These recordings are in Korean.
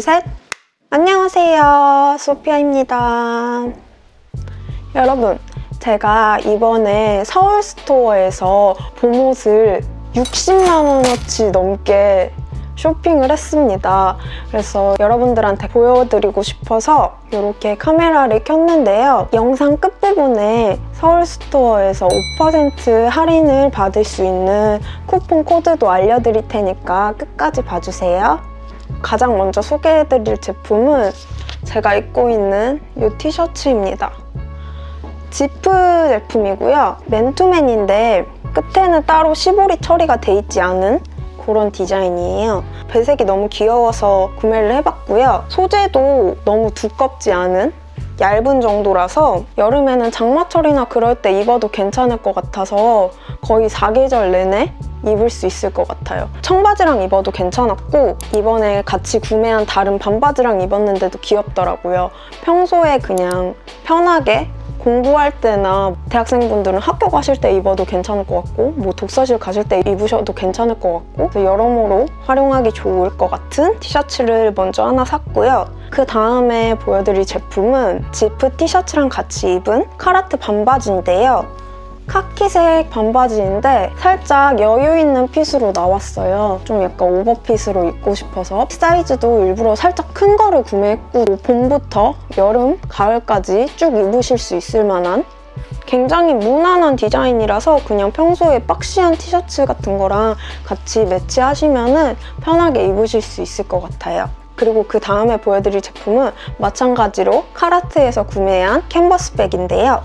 둘, 셋! 안녕하세요. 소피아입니다. 여러분, 제가 이번에 서울 스토어에서 봄옷을 60만원어치 넘게 쇼핑을 했습니다. 그래서 여러분들한테 보여드리고 싶어서 이렇게 카메라를 켰는데요. 영상 끝부분에 서울 스토어에서 5% 할인을 받을 수 있는 쿠폰 코드도 알려드릴 테니까 끝까지 봐주세요. 가장 먼저 소개해드릴 제품은 제가 입고 있는 이 티셔츠입니다. 지프 제품이고요. 맨투맨인데 끝에는 따로 시보리 처리가 돼 있지 않은 그런 디자인이에요. 배색이 너무 귀여워서 구매를 해봤고요. 소재도 너무 두껍지 않은 얇은 정도라서 여름에는 장마철이나 그럴 때 입어도 괜찮을 것 같아서 거의 사계절 내내 입을 수 있을 것 같아요. 청바지랑 입어도 괜찮았고 이번에 같이 구매한 다른 반바지랑 입었는데도 귀엽더라고요. 평소에 그냥 편하게 공부할 때나 대학생분들은 학교 가실 때 입어도 괜찮을 것 같고 뭐 독서실 가실 때 입으셔도 괜찮을 것 같고 여러모로 활용하기 좋을 것 같은 티셔츠를 먼저 하나 샀고요. 그 다음에 보여드릴 제품은 지프 티셔츠랑 같이 입은 카라트 반바지인데요. 카키색 반바지인데 살짝 여유 있는 fit으로 나왔어요. 좀 약간 오버fit으로 입고 싶어서 사이즈도 일부러 살짝 큰 거를 구매했고 봄부터 여름, 가을까지 쭉 입으실 수 있을 만한 굉장히 무난한 디자인이라서 그냥 평소에 boxy한 티셔츠 같은 거랑 같이 매치하시면 편하게 입으실 수 있을 것 같아요. 그리고 그 다음에 보여드릴 제품은 마찬가지로 Carhartt에서 구매한 캔버스 백인데요.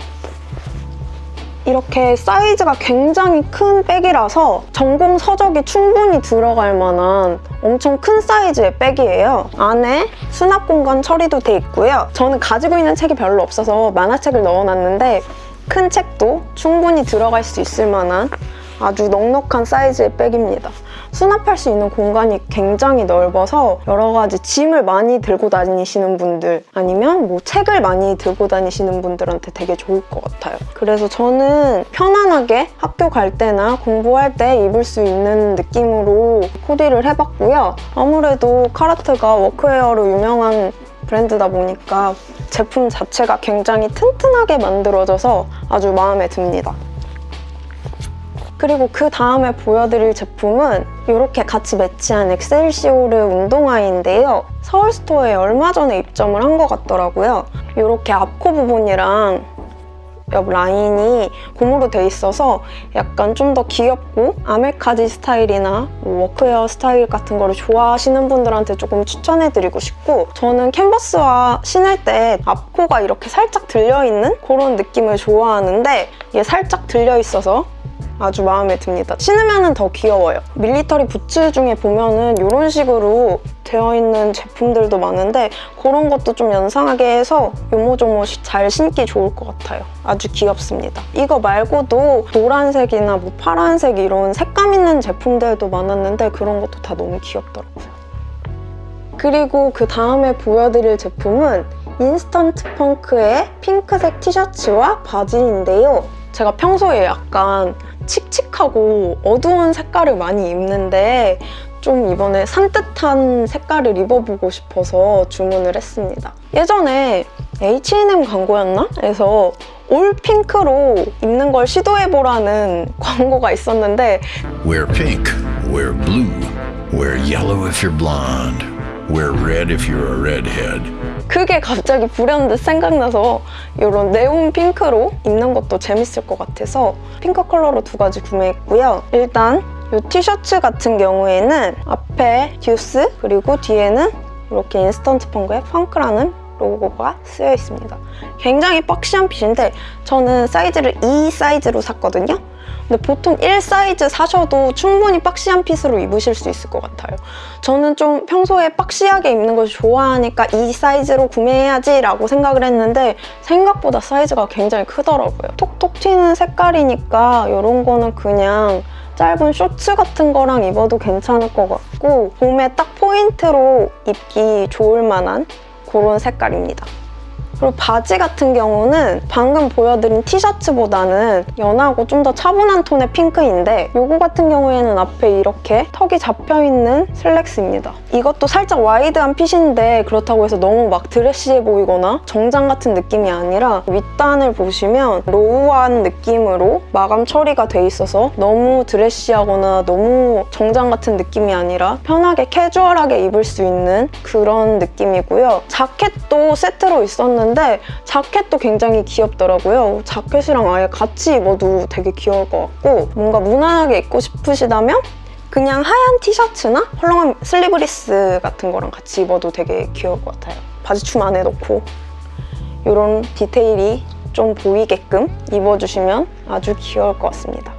이렇게 사이즈가 굉장히 큰 백이라서 전공 서적이 충분히 들어갈 만한 엄청 큰 사이즈의 백이에요. 안에 수납 공간 처리도 돼 있고요. 저는 가지고 있는 책이 별로 없어서 만화책을 넣어놨는데 큰 책도 충분히 들어갈 수 있을 만한 아주 넉넉한 사이즈의 백입니다. 수납할 수 있는 공간이 굉장히 넓어서 여러 가지 짐을 많이 들고 다니시는 분들 아니면 뭐 책을 많이 들고 다니시는 분들한테 되게 좋을 것 같아요. 그래서 저는 편안하게 학교 갈 때나 공부할 때 입을 수 있는 느낌으로 코디를 해봤고요. 아무래도 Carhartt가 workwear로 유명한 브랜드다 보니까 제품 자체가 굉장히 튼튼하게 만들어져서 아주 마음에 듭니다. 그리고 그 다음에 보여드릴 제품은 이렇게 같이 매치한 엑셀시오르 운동화인데요. 서울스토어에 얼마 전에 입점을 한 것 같더라고요. 이렇게 앞코 부분이랑 옆 라인이 고무로 돼 있어서 약간 좀 더 귀엽고 아메카지 스타일이나 뭐 워크웨어 스타일 같은 거를 좋아하시는 분들한테 조금 추천해드리고 싶고 저는 캔버스화 신을 때 앞코가 이렇게 살짝 들려있는 그런 느낌을 좋아하는데 이게 살짝 들려있어서 아주 마음에 듭니다. 신으면 더 귀여워요. 밀리터리 부츠 중에 보면은 이런 식으로 되어 있는 제품들도 많은데 그런 것도 좀 연상하게 해서 요모조모 잘 신기 좋을 것 같아요. 아주 귀엽습니다. 이거 말고도 노란색이나 뭐 파란색 이런 색감 있는 제품들도 많았는데 그런 것도 다 너무 귀엽더라고요. 그리고 그 다음에 보여드릴 제품은 인스턴트 펑크의 핑크색 티셔츠와 바지인데요. 제가 평소에 약간 칙칙하고 어두운 색깔을 많이 입는데 좀 이번에 산뜻한 색깔을 입어보고 싶어서 주문을 했습니다. 예전에 H&M 광고였나? 해서 올 핑크로 입는 걸 시도해보라는 광고가 있었는데 Wear pink, wear blue, wear yellow if you're blonde, wear red if you're a redhead. 그게 갑자기 불현듯 생각나서 이런 네온 핑크로 입는 것도 재밌을 것 같아서 핑크 컬러로 두 가지 구매했고요. 일단 이 티셔츠 같은 경우에는 앞에 듀스 그리고 뒤에는 이렇게 인스턴트 펑크의 펑크라는 로고가 쓰여 있습니다. 굉장히 boxy한 fit인데 저는 사이즈를 2 사이즈로 샀거든요. 근데 보통 1 사이즈 사셔도 충분히 boxy한 fit으로 입으실 수 있을 것 같아요. 저는 좀 평소에 boxy하게 입는 걸 좋아하니까 이 사이즈로 구매해야지 라고 생각을 했는데 생각보다 사이즈가 굉장히 크더라고요. 톡톡 튀는 색깔이니까 이런 거는 그냥 짧은 쇼츠 같은 거랑 입어도 괜찮을 것 같고 봄에 딱 포인트로 입기 좋을 만한 그런 색깔입니다. 그리고 바지 같은 경우는 방금 보여드린 티셔츠보다는 연하고 좀 더 차분한 톤의 핑크인데 요거 같은 경우에는 앞에 이렇게 턱이 잡혀있는 슬랙스입니다. 이것도 살짝 wide한 fit인데 그렇다고 해서 너무 막 드레시해 보이거나 정장 같은 느낌이 아니라 윗단을 보시면 raw한 느낌으로 마감 처리가 돼 있어서 너무 드레시하거나 너무 정장 같은 느낌이 아니라 편하게 캐주얼하게 입을 수 있는 그런 느낌이고요. 자켓도 세트로 있었는데 자켓도 굉장히 귀엽더라고요. 자켓이랑 아예 같이 입어도 되게 귀여울 것 같고 뭔가 무난하게 입고 싶으시다면 그냥 하얀 티셔츠나 헐렁한 슬리브리스 같은 거랑 같이 입어도 되게 귀여울 것 같아요. 바지춤 안에 넣고 이런 디테일이 좀 보이게끔 입어주시면 아주 귀여울 것 같습니다.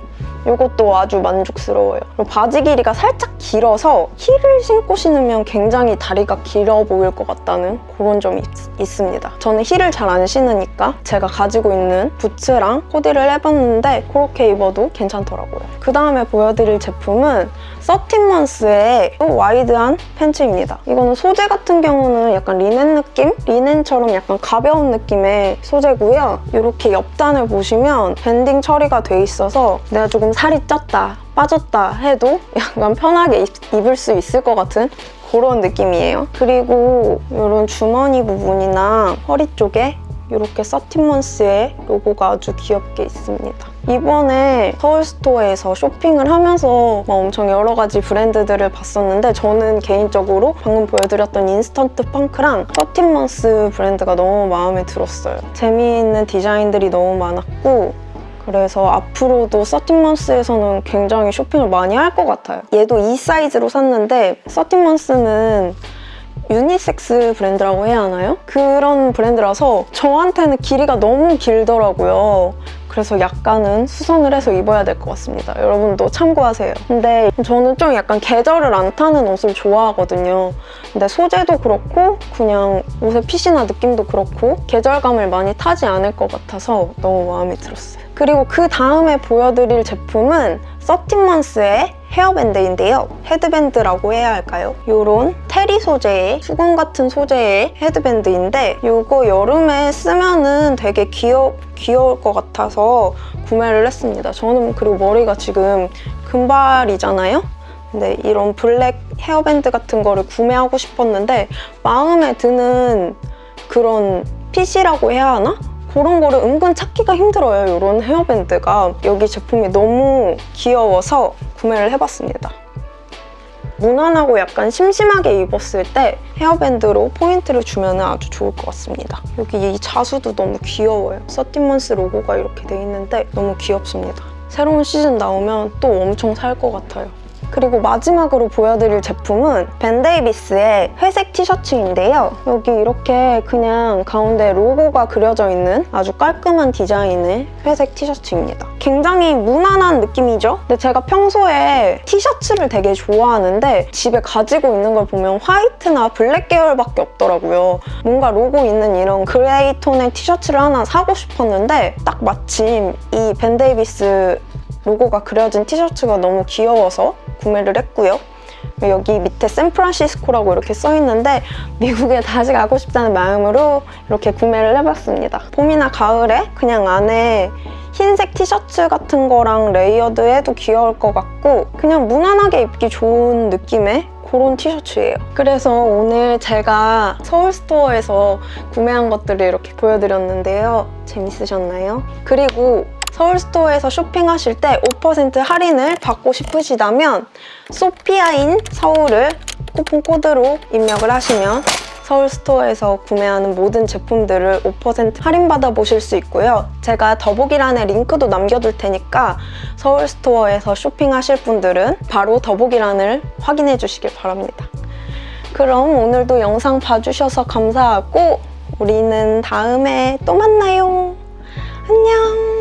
이것도 아주 만족스러워요. 바지 길이가 살짝 길어서 힐을 신고 신으면 굉장히 다리가 길어 보일 것 같다는 그런 점이 있, 있습니다. 저는 힐을 잘 안 신으니까 제가 가지고 있는 부츠랑 코디를 해봤는데 그렇게 입어도 괜찮더라고요. 그 다음에 보여드릴 제품은 서틴먼스의 wide한 팬츠입니다. 이거는 소재 같은 경우는 약간 리넨 느낌? 리넨처럼 약간 가벼운 느낌의 소재고요. 이렇게 옆단을 보시면 banding 처리가 돼 있어서 내가 조금 살이 쪘다, 빠졌다 해도 약간 편하게 입, 입을 수 있을 것 같은 그런 느낌이에요. 그리고 이런 주머니 부분이나 허리 쪽에 이렇게 서틴먼스의 로고가 아주 귀엽게 있습니다. 이번에 서울스토어에서 쇼핑을 하면서 막 엄청 여러 가지 브랜드들을 봤었는데 저는 개인적으로 방금 보여드렸던 인스턴트 펑크랑 서틴먼스 브랜드가 너무 마음에 들었어요. 재미있는 디자인들이 너무 많았고 그래서 앞으로도 서틴먼스에서는 굉장히 쇼핑을 많이 할 것 같아요. 얘도 이 사이즈로 샀는데 서틴먼스는 유니섹스 브랜드라고 해야 하나요? 그런 브랜드라서 저한테는 길이가 너무 길더라고요. 그래서 약간은 수선을 해서 입어야 될 것 같습니다. 여러분도 참고하세요. 근데 저는 좀 약간 계절을 안 타는 옷을 좋아하거든요. 근데 소재도 그렇고 그냥 옷의 fit이나 느낌도 그렇고 계절감을 많이 타지 않을 것 같아서 너무 마음에 들었어요. 그리고 그 다음에 보여드릴 제품은 서틴먼스의 헤어밴드인데요. 헤드밴드라고 해야 할까요? 이런 terry 소재의 수건 같은 소재의 헤드밴드인데 이거 여름에 쓰면은 되게 귀여, 귀여울 것 같아서 구매를 했습니다. 저는 그리고 머리가 지금 금발이잖아요? 근데 이런 블랙 헤어밴드 같은 거를 구매하고 싶었는데 마음에 드는 그런 fit이라고 해야 하나? 그런 거를 은근 찾기가 힘들어요. 이런 헤어밴드가. 여기 제품이 너무 귀여워서 구매를 해봤습니다. 무난하고 약간 심심하게 입었을 때 헤어밴드로 포인트를 주면 아주 좋을 것 같습니다. 여기 이 자수도 너무 귀여워요. 서티먼스 로고가 이렇게 돼 있는데 너무 귀엽습니다. 새로운 시즌 나오면 또 엄청 살 것 같아요. 그리고 마지막으로 보여드릴 제품은 벤데이비스의 회색 티셔츠인데요. 여기 이렇게 그냥 가운데 로고가 그려져 있는 아주 깔끔한 디자인의 회색 티셔츠입니다. 굉장히 무난한 느낌이죠? 근데 제가 평소에 티셔츠를 되게 좋아하는데 집에 가지고 있는 걸 보면 화이트나 블랙 계열밖에 없더라고요. 뭔가 로고 있는 이런 그레이 톤의 티셔츠를 하나 사고 싶었는데 딱 마침 이 벤데이비스 로고가 그려진 티셔츠가 너무 귀여워서 구매를 했고요. 여기 밑에 샌프란시스코라고 이렇게 써 있는데 미국에 다시 가고 싶다는 마음으로 이렇게 구매를 해봤습니다. 봄이나 가을에 그냥 안에 흰색 티셔츠 같은 거랑 layered 해도 귀여울 것 같고 그냥 무난하게 입기 좋은 느낌의 그런 티셔츠예요. 그래서 오늘 제가 서울스토어에서 구매한 것들을 이렇게 보여드렸는데요. 재밌으셨나요? 그리고 서울스토어에서 쇼핑하실 때 5% 할인을 받고 싶으시다면 소피아인 서울을 쿠폰 코드로 입력을 하시면 서울스토어에서 구매하는 모든 제품들을 5% 할인받아 보실 수 있고요. 제가 더보기란에 링크도 남겨둘 테니까 서울스토어에서 쇼핑하실 분들은 바로 더보기란을 확인해 주시길 바랍니다. 그럼 오늘도 영상 봐주셔서 감사하고 우리는 다음에 또 만나요. 안녕!